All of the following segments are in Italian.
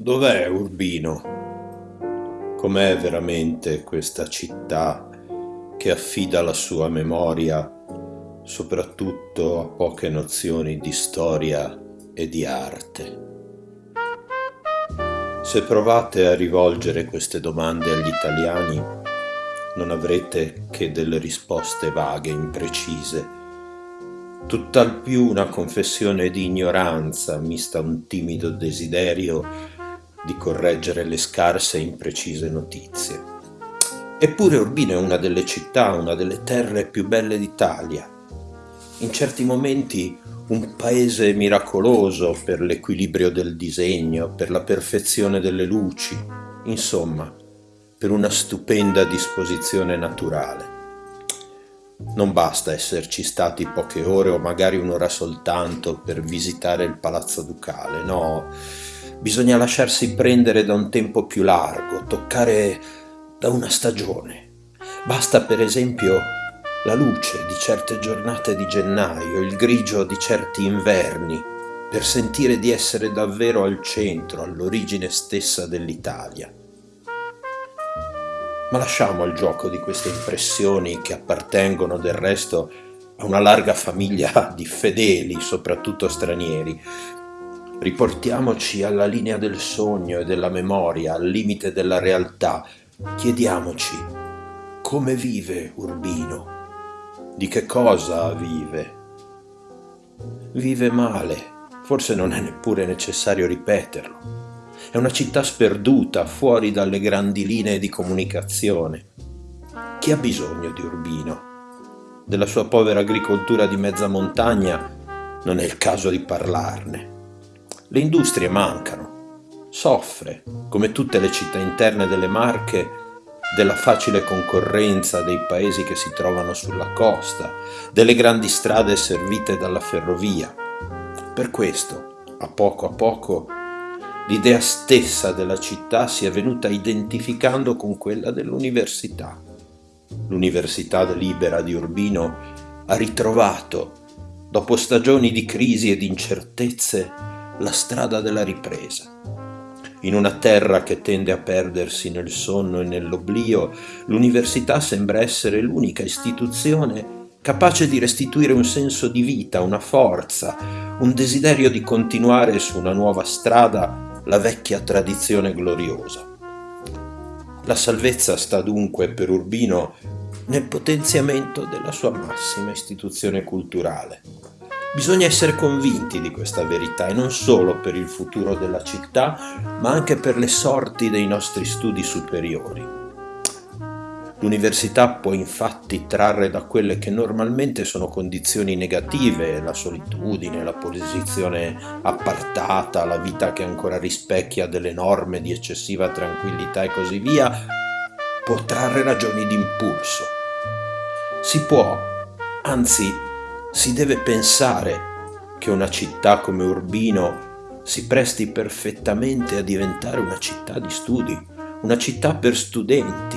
Dov'è Urbino? Com'è veramente questa città che affida la sua memoria soprattutto a poche nozioni di storia e di arte? Se provate a rivolgere queste domande agli italiani, non avrete che delle risposte vaghe, imprecise, tutt'al più una confessione di ignoranza mista un timido desiderio di correggere le scarse e imprecise notizie. Eppure Urbino è una delle città, una delle terre più belle d'Italia. In certi momenti un paese miracoloso per l'equilibrio del disegno, per la perfezione delle luci, insomma, per una stupenda disposizione naturale. Non basta esserci stati poche ore o magari un'ora soltanto per visitare il Palazzo Ducale, no, Bisogna lasciarsi prendere da un tempo più largo, toccare da una stagione. Basta per esempio la luce di certe giornate di gennaio, il grigio di certi inverni, per sentire di essere davvero al centro, all'origine stessa dell'Italia. Ma lasciamo il gioco di queste impressioni che appartengono del resto a una larga famiglia di fedeli, soprattutto stranieri, Riportiamoci alla linea del sogno e della memoria, al limite della realtà. Chiediamoci come vive Urbino, di che cosa vive. Vive male, forse non è neppure necessario ripeterlo. È una città sperduta, fuori dalle grandi linee di comunicazione. Chi ha bisogno di Urbino? Della sua povera agricoltura di mezza montagna non è il caso di parlarne. Le industrie mancano. Soffre, come tutte le città interne delle Marche, della facile concorrenza dei paesi che si trovano sulla costa, delle grandi strade servite dalla ferrovia. Per questo, a poco a poco, l'idea stessa della città si è venuta identificando con quella dell'università. L'Università Libera di Urbino ha ritrovato, dopo stagioni di crisi e di incertezze, la strada della ripresa. In una terra che tende a perdersi nel sonno e nell'oblio, l'università sembra essere l'unica istituzione capace di restituire un senso di vita, una forza, un desiderio di continuare su una nuova strada la vecchia tradizione gloriosa. La salvezza sta dunque per Urbino nel potenziamento della sua massima istituzione culturale. Bisogna essere convinti di questa verità e non solo per il futuro della città, ma anche per le sorti dei nostri studi superiori. L'università può infatti trarre da quelle che normalmente sono condizioni negative, la solitudine, la posizione appartata, la vita che ancora rispecchia delle norme di eccessiva tranquillità e così via, può trarre ragioni di impulso. Si può, anzi si deve pensare che una città come Urbino si presti perfettamente a diventare una città di studi, una città per studenti,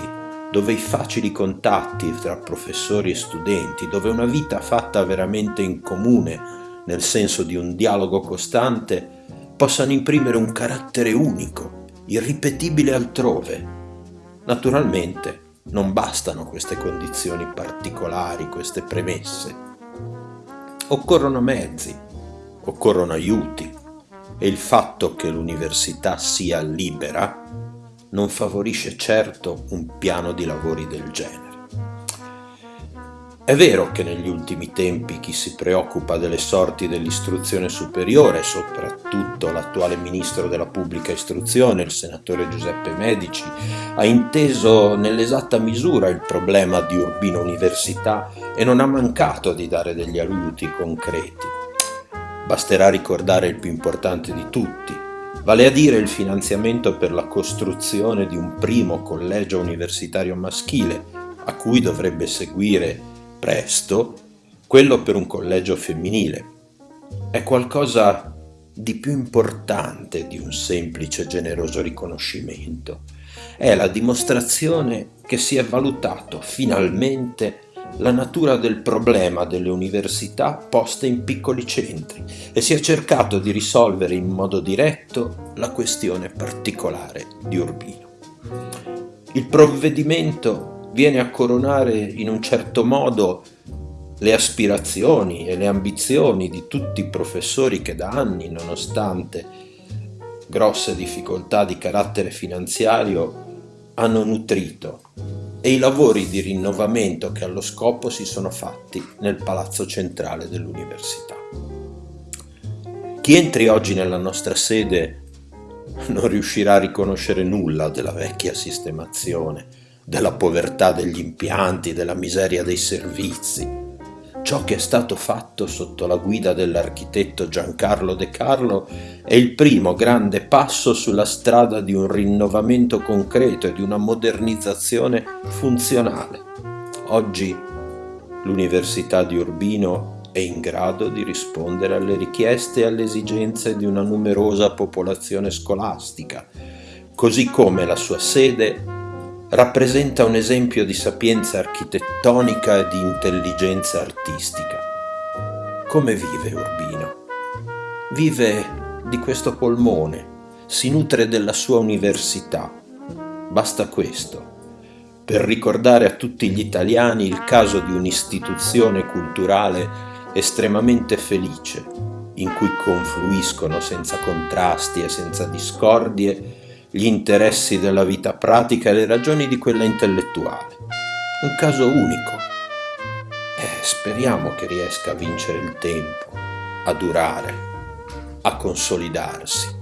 dove i facili contatti tra professori e studenti, dove una vita fatta veramente in comune, nel senso di un dialogo costante, possano imprimere un carattere unico, irripetibile altrove. Naturalmente non bastano queste condizioni particolari, queste premesse. Occorrono mezzi, occorrono aiuti e il fatto che l'università sia libera non favorisce certo un piano di lavori del genere. È vero che negli ultimi tempi chi si preoccupa delle sorti dell'istruzione superiore, soprattutto l'attuale ministro della pubblica istruzione, il senatore Giuseppe Medici, ha inteso nell'esatta misura il problema di Urbino Università e non ha mancato di dare degli aiuti concreti. Basterà ricordare il più importante di tutti, vale a dire il finanziamento per la costruzione di un primo collegio universitario maschile, a cui dovrebbe seguire presto quello per un collegio femminile. È qualcosa di più importante di un semplice generoso riconoscimento. È la dimostrazione che si è valutato finalmente la natura del problema delle università poste in piccoli centri e si è cercato di risolvere in modo diretto la questione particolare di Urbino. Il provvedimento viene a coronare in un certo modo le aspirazioni e le ambizioni di tutti i professori che da anni, nonostante grosse difficoltà di carattere finanziario, hanno nutrito e i lavori di rinnovamento che allo scopo si sono fatti nel palazzo centrale dell'università. Chi entri oggi nella nostra sede non riuscirà a riconoscere nulla della vecchia sistemazione, della povertà degli impianti, della miseria dei servizi, Ciò che è stato fatto sotto la guida dell'architetto Giancarlo De Carlo è il primo grande passo sulla strada di un rinnovamento concreto e di una modernizzazione funzionale. Oggi l'Università di Urbino è in grado di rispondere alle richieste e alle esigenze di una numerosa popolazione scolastica, così come la sua sede rappresenta un esempio di sapienza architettonica e di intelligenza artistica. Come vive Urbino? Vive di questo polmone, si nutre della sua università. Basta questo per ricordare a tutti gli italiani il caso di un'istituzione culturale estremamente felice, in cui confluiscono senza contrasti e senza discordie gli interessi della vita pratica e le ragioni di quella intellettuale. Un caso unico. Eh, speriamo che riesca a vincere il tempo, a durare, a consolidarsi.